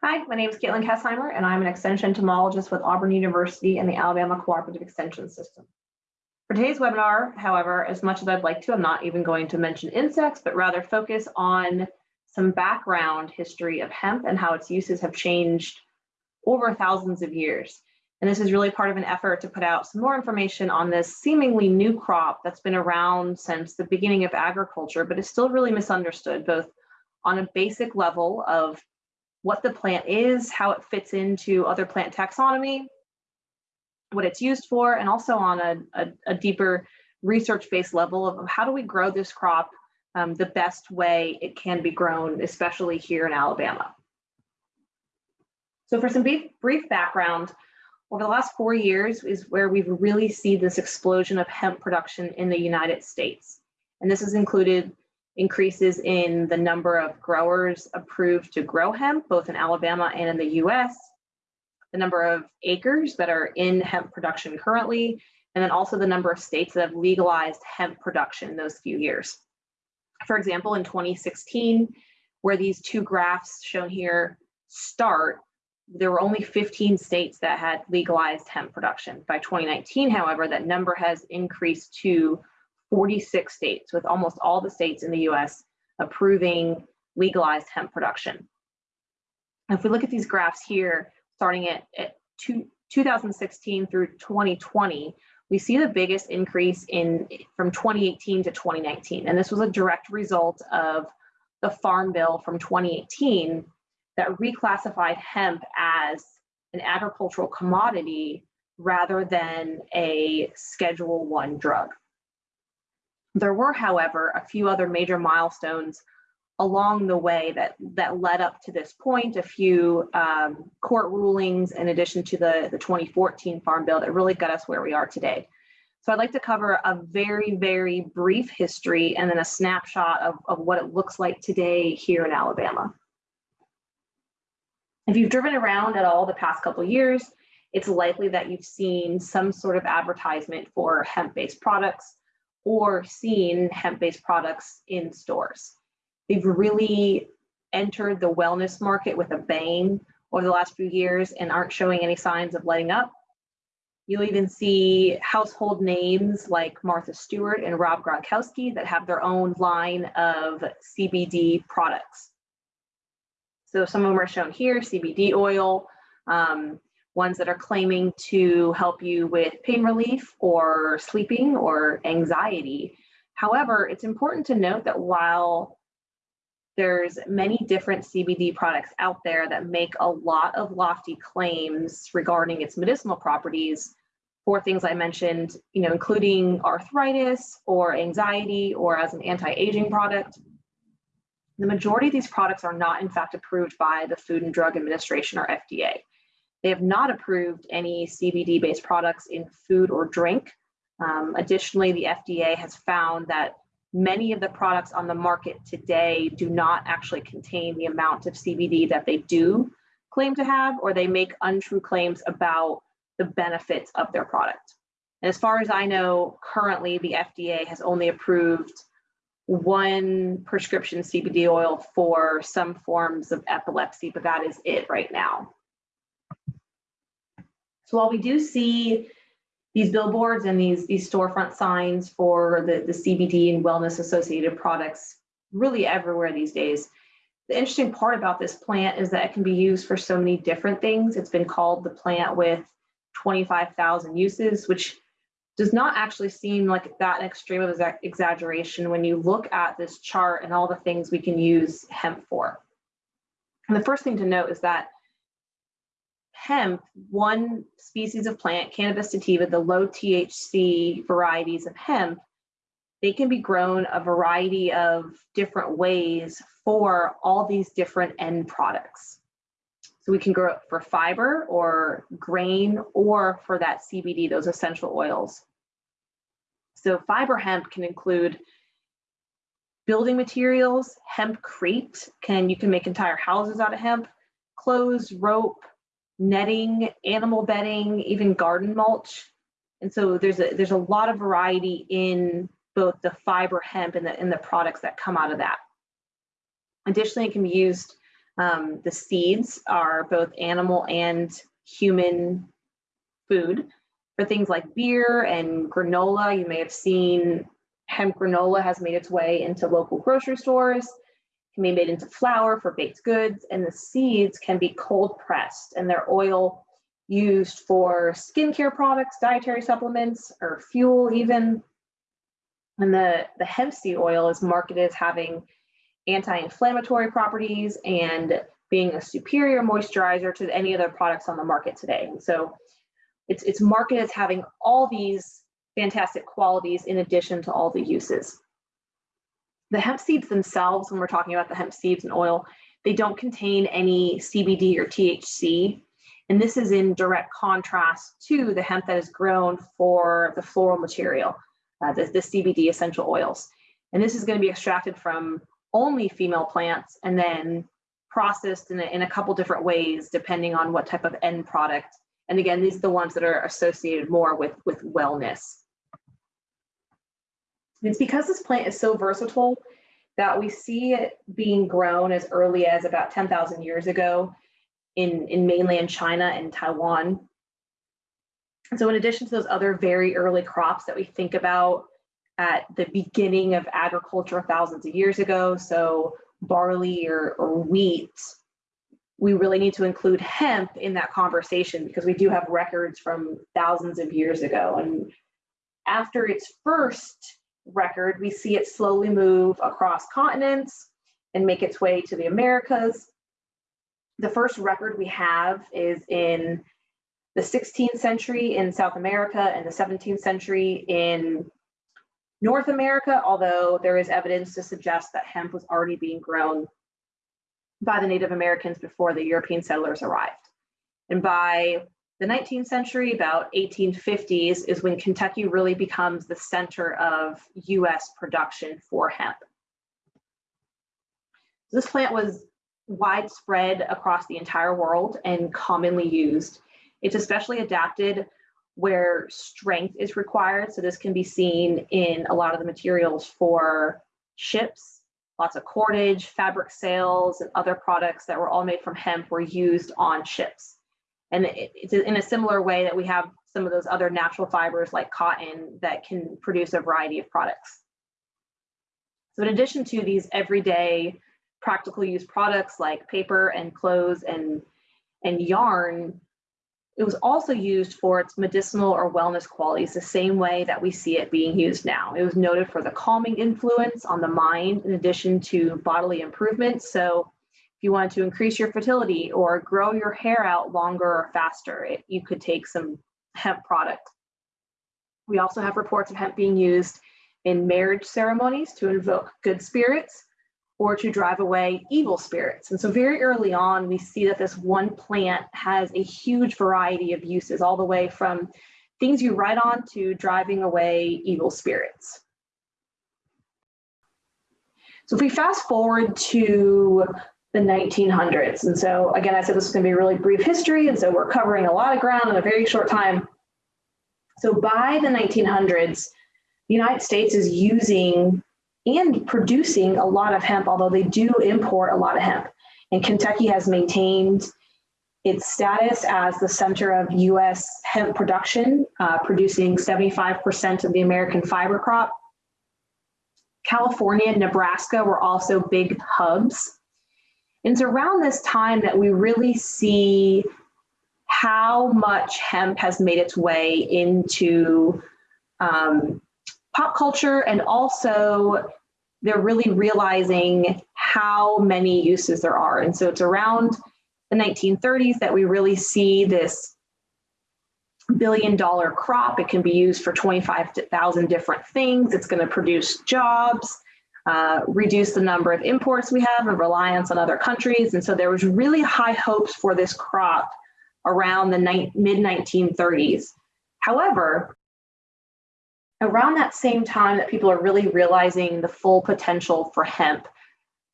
Hi, my name is Katelyn Kesheimer, and I'm an extension entomologist with Auburn University and the Alabama Cooperative Extension System. For today's webinar, however, as much as I'd like to, I'm not even going to mention insects, but rather focus on some background history of hemp and how its uses have changed over thousands of years. And this is really part of an effort to put out some more information on this seemingly new crop that's been around since the beginning of agriculture, but is still really misunderstood, both on a basic level of what the plant is, how it fits into other plant taxonomy, what it's used for, and also on a, a, a deeper research-based level of how do we grow this crop um, the best way it can be grown, especially here in Alabama. So for some brief, brief background, over the last four years is where we've really seen this explosion of hemp production in the United States. And this has included increases in the number of growers approved to grow hemp, both in Alabama and in the US, the number of acres that are in hemp production currently, and then also the number of states that have legalized hemp production in those few years. For example, in 2016, where these two graphs shown here start, there were only 15 states that had legalized hemp production. By 2019, however, that number has increased to 46 states, with almost all the states in the US approving legalized hemp production. If we look at these graphs here, starting at, at two, 2016 through 2020, we see the biggest increase in from 2018 to 2019. And this was a direct result of the Farm Bill from 2018 that reclassified hemp as an agricultural commodity rather than a Schedule One drug. There were, however, a few other major milestones along the way that, that led up to this point, a few um, court rulings in addition to the, the 2014 Farm Bill that really got us where we are today. So I'd like to cover a very, very brief history and then a snapshot of, of what it looks like today here in Alabama. If you've driven around at all the past couple years, it's likely that you've seen some sort of advertisement for hemp-based products or seen hemp-based products in stores. They've really entered the wellness market with a bang over the last few years and aren't showing any signs of letting up. You'll even see household names like Martha Stewart and Rob Gronkowski that have their own line of CBD products. So some of them are shown here, CBD oil, um, ones that are claiming to help you with pain relief or sleeping or anxiety. However, it's important to note that while there's many different CBD products out there that make a lot of lofty claims regarding its medicinal properties for things I mentioned, you know, including arthritis or anxiety or as an anti-aging product. The majority of these products are not in fact approved by the Food and Drug Administration or FDA. They have not approved any CBD-based products in food or drink. Um, additionally, the FDA has found that many of the products on the market today do not actually contain the amount of CBD that they do claim to have, or they make untrue claims about the benefits of their product. And as far as I know, currently the FDA has only approved one prescription CBD oil for some forms of epilepsy, but that is it right now. So while we do see these billboards and these, these storefront signs for the, the CBD and wellness associated products really everywhere these days, the interesting part about this plant is that it can be used for so many different things. It's been called the plant with 25,000 uses, which does not actually seem like that extreme of exaggeration when you look at this chart and all the things we can use hemp for. And the first thing to note is that hemp, one species of plant, Cannabis sativa, the low THC varieties of hemp, they can be grown a variety of different ways for all these different end products. So we can grow it for fiber or grain or for that CBD, those essential oils. So fiber hemp can include building materials, hempcrete, can you can make entire houses out of hemp, clothes, rope, netting, animal bedding, even garden mulch. And so there's a there's a lot of variety in both the fiber hemp and the, and the products that come out of that. Additionally, it can be used Um, the seeds are both animal and human food. For things like beer and granola, you may have seen hemp granola has made its way into local grocery stores, can be made into flour for baked goods, and the seeds can be cold pressed and their oil used for skincare products, dietary supplements, or fuel even. And the, the hemp seed oil is marketed as having anti-inflammatory properties and being a superior moisturizer to any other products on the market today. And so it's, it's marketed as having all these fantastic qualities in addition to all the uses. The hemp seeds themselves, when we're talking about the hemp seeds and oil, they don't contain any CBD or THC. And this is in direct contrast to the hemp that is grown for the floral material, uh, the, the CBD essential oils. And this is going to be extracted from only female plants and then processed in a, in a couple different ways depending on what type of end product. And again, these are the ones that are associated more with, with wellness. It's because this plant is so versatile that we see it being grown as early as about 10,000 years ago in, in mainland China and Taiwan. So in addition to those other very early crops that we think about at the beginning of agriculture thousands of years ago, so barley or, or wheat, we really need to include hemp in that conversation because we do have records from thousands of years ago. And after its first record, we see it slowly move across continents and make its way to the Americas. The first record we have is in the 16th century in South America and the 17th century in North America, although there is evidence to suggest that hemp was already being grown by the Native Americans before the European settlers arrived. And by the 19th century, about 1850s, is when Kentucky really becomes the center of US production for hemp. This plant was widespread across the entire world and commonly used. It's especially adapted where strength is required. So this can be seen in a lot of the materials for ships, lots of cordage, fabric sails, and other products that were all made from hemp were used on ships. And it's in a similar way that we have some of those other natural fibers like cotton that can produce a variety of products. So in addition to these everyday practical use products like paper and clothes and, and yarn, it was also used for its medicinal or wellness qualities, the same way that we see it being used now. It was noted for the calming influence on the mind, in addition to bodily improvements. So, if you wanted to increase your fertility or grow your hair out longer or faster, it, you could take some hemp product. We also have reports of hemp being used in marriage ceremonies to invoke good spirits or to drive away evil spirits. And so very early on, we see that this one plant has a huge variety of uses, all the way from things you write on to driving away evil spirits. So if we fast forward to the 1900s, and so again, I said this is gonna be a really brief history, and so we're covering a lot of ground in a very short time. So by the 1900s, the United States is using and producing a lot of hemp, although they do import a lot of hemp. And Kentucky has maintained its status as the center of US hemp production, uh, producing 75% of the American fiber crop. California and Nebraska were also big hubs. And it's around this time that we really see how much hemp has made its way into um, pop culture and also they're really realizing how many uses there are. And so it's around the 1930s that we really see this billion dollar crop. It can be used for 25,000 different things. It's going to produce jobs, uh, reduce the number of imports we have and reliance on other countries. And so there was really high hopes for this crop around the mid 1930s. However, around that same time that people are really realizing the full potential for hemp,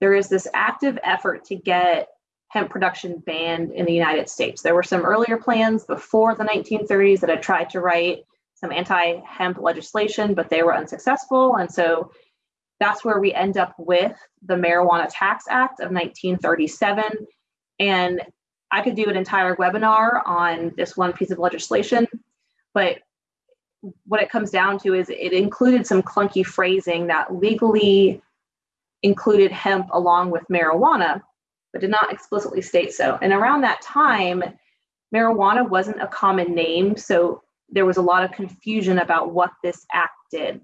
there is this active effort to get hemp production banned in the United States. There were some earlier plans before the 1930s that had tried to write some anti hemp legislation, but they were unsuccessful. And so That's where we end up with the Marijuana Tax Act of 1937. And I could do an entire webinar on this one piece of legislation, but what it comes down to is it included some clunky phrasing that legally included hemp along with marijuana, but did not explicitly state so. And around that time, marijuana wasn't a common name, so there was a lot of confusion about what this act did.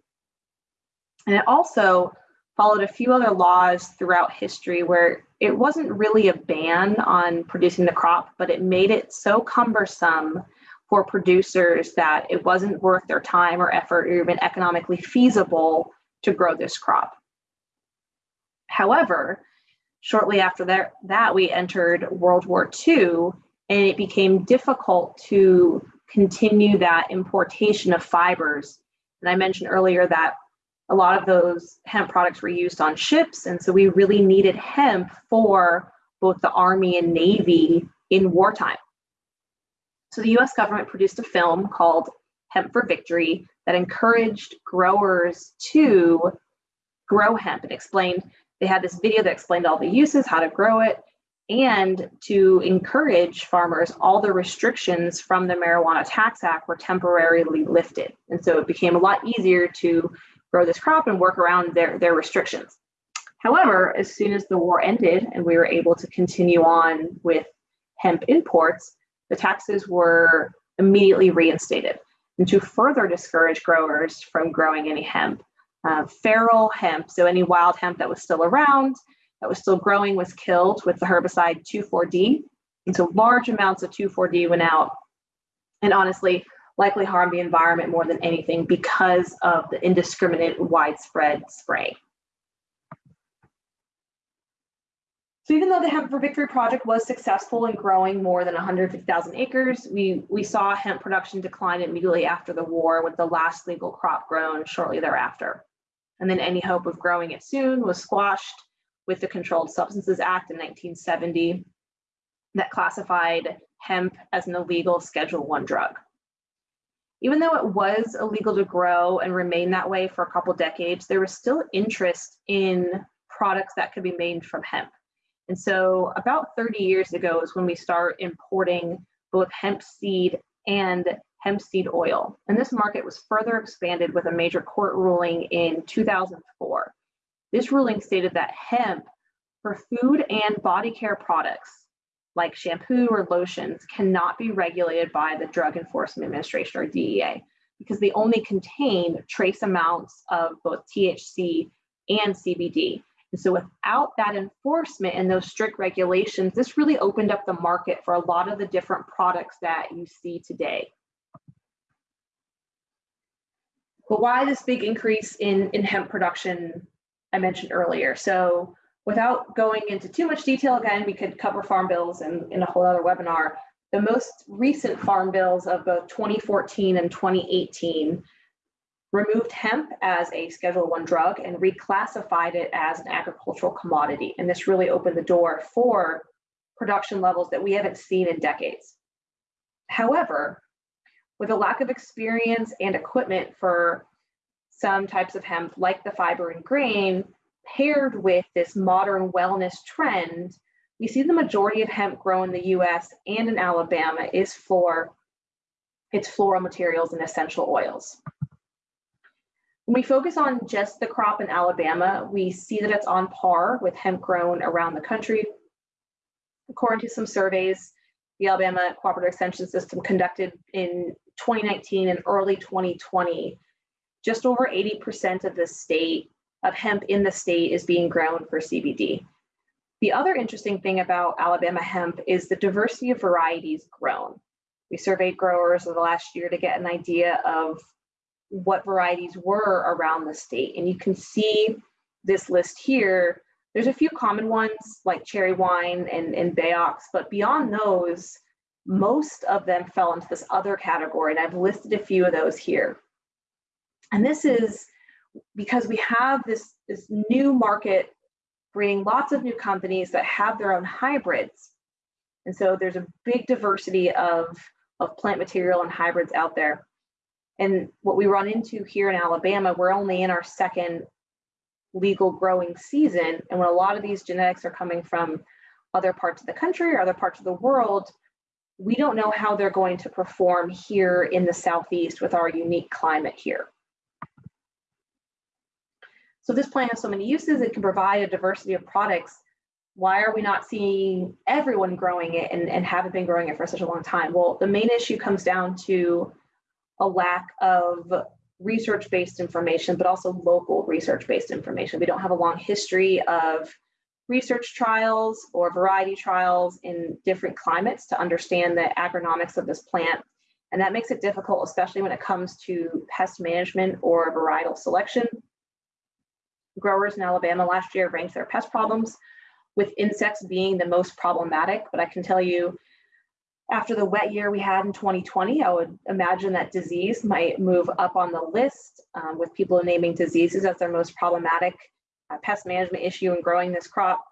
And it also followed a few other laws throughout history where it wasn't really a ban on producing the crop, but it made it so cumbersome for producers that it wasn't worth their time or effort or even economically feasible to grow this crop. However, shortly after that, that we entered World War II and it became difficult to continue that importation of fibers. And I mentioned earlier that a lot of those hemp products were used on ships. And so we really needed hemp for both the Army and Navy in wartime. So the US government produced a film called Hemp for Victory that encouraged growers to grow hemp and explained, they had this video that explained all the uses, how to grow it, and to encourage farmers, all the restrictions from the Marijuana Tax Act were temporarily lifted. And so it became a lot easier to grow this crop and work around their, their restrictions. However, as soon as the war ended and we were able to continue on with hemp imports, the taxes were immediately reinstated. And to further discourage growers from growing any hemp, uh, feral hemp, so any wild hemp that was still around, that was still growing was killed with the herbicide 2,4-D. And so large amounts of 2,4-D went out and honestly likely harm the environment more than anything because of the indiscriminate widespread spray. So even though the Hemp for Victory project was successful in growing more than 150,000 acres, we, we saw hemp production decline immediately after the war with the last legal crop grown shortly thereafter. And then any hope of growing it soon was squashed with the Controlled Substances Act in 1970 that classified hemp as an illegal Schedule One drug. Even though it was illegal to grow and remain that way for a couple decades, there was still interest in products that could be made from hemp. And so about 30 years ago is when we start importing both hemp seed and hemp seed oil. And this market was further expanded with a major court ruling in 2004. This ruling stated that hemp for food and body care products like shampoo or lotions cannot be regulated by the Drug Enforcement Administration or DEA because they only contain trace amounts of both THC and CBD. And so without that enforcement and those strict regulations, this really opened up the market for a lot of the different products that you see today. But why this big increase in, in hemp production I mentioned earlier? So without going into too much detail, again, we could cover farm bills in, in a whole other webinar. The most recent farm bills of both 2014 and 2018 removed hemp as a Schedule One drug and reclassified it as an agricultural commodity. And this really opened the door for production levels that we haven't seen in decades. However, with a lack of experience and equipment for some types of hemp, like the fiber and grain, paired with this modern wellness trend, we see the majority of hemp grown in the US and in Alabama is for its floral materials and essential oils. When we focus on just the crop in Alabama, we see that it's on par with hemp grown around the country. According to some surveys, the Alabama Cooperative Extension System conducted in 2019 and early 2020, just over 80% of the state of hemp in the state is being grown for CBD. The other interesting thing about Alabama hemp is the diversity of varieties grown. We surveyed growers over the last year to get an idea of what varieties were around the state. And you can see this list here. There's a few common ones like cherry wine and, and BaOx, but beyond those, most of them fell into this other category. And I've listed a few of those here. And this is because we have this, this new market bringing lots of new companies that have their own hybrids. And so there's a big diversity of, of plant material and hybrids out there. And what we run into here in Alabama, we're only in our second legal growing season. And when a lot of these genetics are coming from other parts of the country or other parts of the world, we don't know how they're going to perform here in the Southeast with our unique climate here. So this plant has so many uses, it can provide a diversity of products. Why are we not seeing everyone growing it and, and haven't been growing it for such a long time? Well, the main issue comes down to a lack of research-based information, but also local research-based information. We don't have a long history of research trials or variety trials in different climates to understand the agronomics of this plant. And that makes it difficult, especially when it comes to pest management or varietal selection. Growers in Alabama last year ranked their pest problems with insects being the most problematic, but I can tell you after the wet year we had in 2020, I would imagine that disease might move up on the list um, with people naming diseases as their most problematic uh, pest management issue in growing this crop.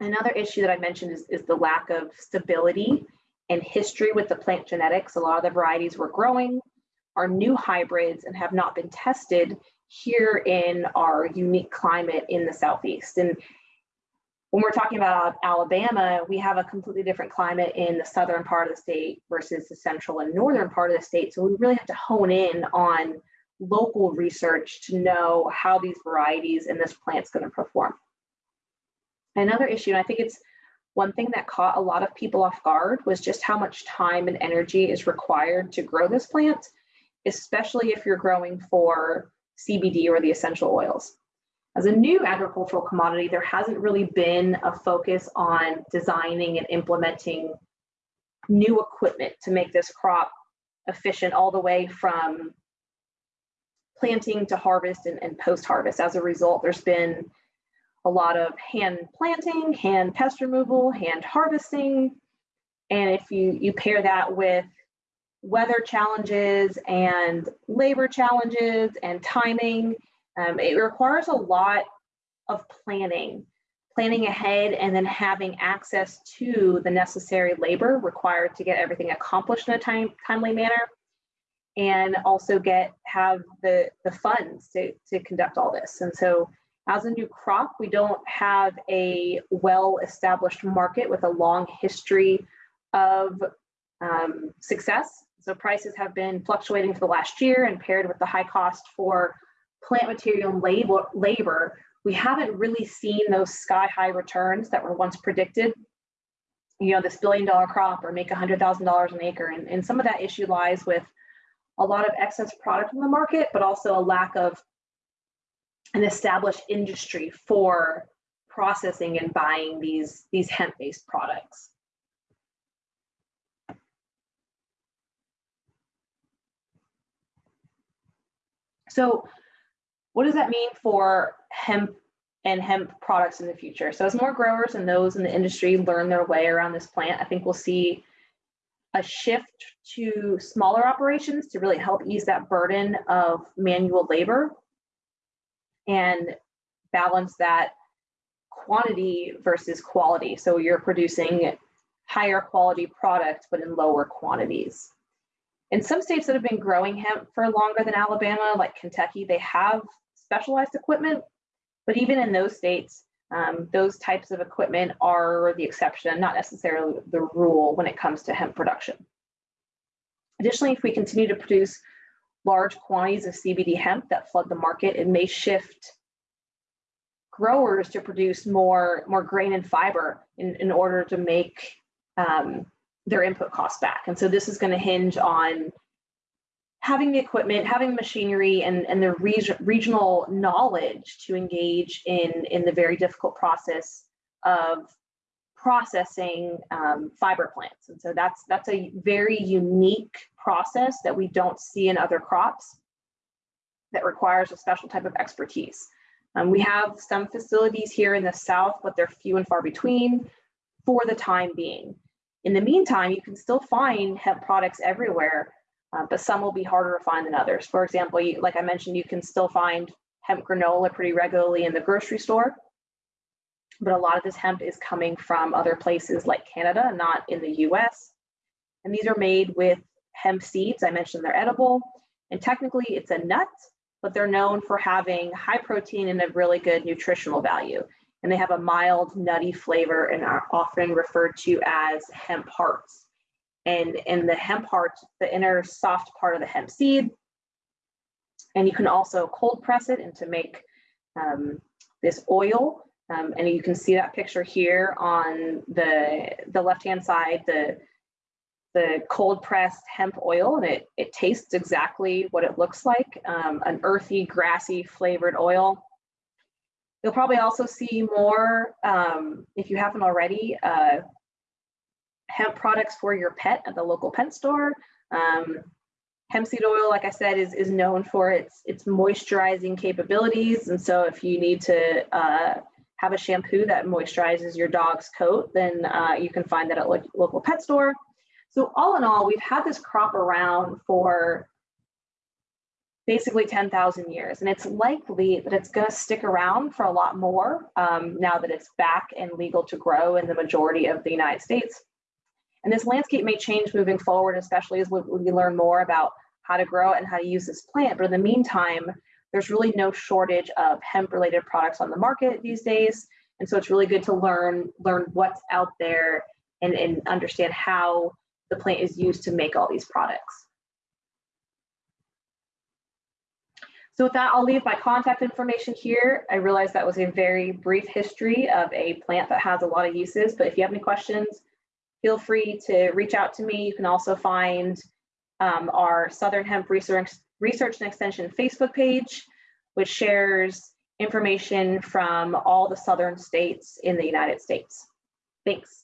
Another issue that I mentioned is, is the lack of stability and history with the plant genetics. A lot of the varieties we're growing are new hybrids and have not been tested here in our unique climate in the Southeast. And when we're talking about Alabama, we have a completely different climate in the southern part of the state versus the central and northern part of the state. So we really have to hone in on local research to know how these varieties and this plant's going to perform. Another issue, and I think it's one thing that caught a lot of people off guard was just how much time and energy is required to grow this plant, especially if you're growing for CBD or the essential oils. As a new agricultural commodity, there hasn't really been a focus on designing and implementing new equipment to make this crop efficient all the way from planting to harvest and, and post-harvest. As a result, there's been a lot of hand planting, hand pest removal, hand harvesting. And if you, you pair that with weather challenges and labor challenges and timing, um, it requires a lot of planning, planning ahead and then having access to the necessary labor required to get everything accomplished in a time, timely manner and also get have the, the funds to, to conduct all this. And so as a new crop, we don't have a well-established market with a long history of um, success. So prices have been fluctuating for the last year and paired with the high cost for plant material and labor, labor, we haven't really seen those sky high returns that were once predicted. You know, this billion dollar crop or make $100,000 an acre. And, and some of that issue lies with a lot of excess product in the market, but also a lack of an established industry for processing and buying these, these hemp-based products. So what does that mean for hemp and hemp products in the future? So as more growers and those in the industry learn their way around this plant, I think we'll see a shift to smaller operations to really help ease that burden of manual labor and balance that quantity versus quality. So you're producing higher quality products, but in lower quantities. In some states that have been growing hemp for longer than Alabama, like Kentucky, they have specialized equipment, but even in those states, um, those types of equipment are the exception, not necessarily the rule when it comes to hemp production. Additionally, if we continue to produce large quantities of CBD hemp that flood the market, it may shift growers to produce more, more grain and fiber in, in order to make um, their input costs back. And so this is going to hinge on having the equipment, having machinery, and, and the reg regional knowledge to engage in, in the very difficult process of processing um, fiber plants. And so that's, that's a very unique process that we don't see in other crops that requires a special type of expertise. Um, we have some facilities here in the South, but they're few and far between for the time being. In the meantime, you can still find hemp products everywhere uh, but some will be harder to find than others. For example, you, like I mentioned, you can still find hemp granola pretty regularly in the grocery store, but a lot of this hemp is coming from other places like Canada, not in the US. And these are made with hemp seeds. I mentioned they're edible, and technically it's a nut, but they're known for having high protein and a really good nutritional value. And they have a mild, nutty flavor and are often referred to as hemp hearts. And in the hemp heart, the inner soft part of the hemp seed. And you can also cold press it and to make um, this oil. Um, and you can see that picture here on the, the left-hand side, the, the cold pressed hemp oil, and it, it tastes exactly what it looks like, um, an earthy, grassy flavored oil. You'll probably also see more, um, if you haven't already, uh, hemp products for your pet at the local pet store. Um, hemp seed oil, like I said, is, is known for its, its moisturizing capabilities. And so if you need to uh, have a shampoo that moisturizes your dog's coat, then uh, you can find that at lo local pet store. So all in all, we've had this crop around for basically 10,000 years, and it's likely that it's going to stick around for a lot more um, now that it's back and legal to grow in the majority of the United States. And this landscape may change moving forward, especially as we, we learn more about how to grow and how to use this plant. But in the meantime, there's really no shortage of hemp related products on the market these days. And so it's really good to learn, learn what's out there and, and understand how the plant is used to make all these products. So with that, I'll leave my contact information here. I realize that was a very brief history of a plant that has a lot of uses, but if you have any questions, feel free to reach out to me. You can also find um, our Southern Hemp Research, Research and Extension Facebook page, which shares information from all the southern states in the United States. Thanks.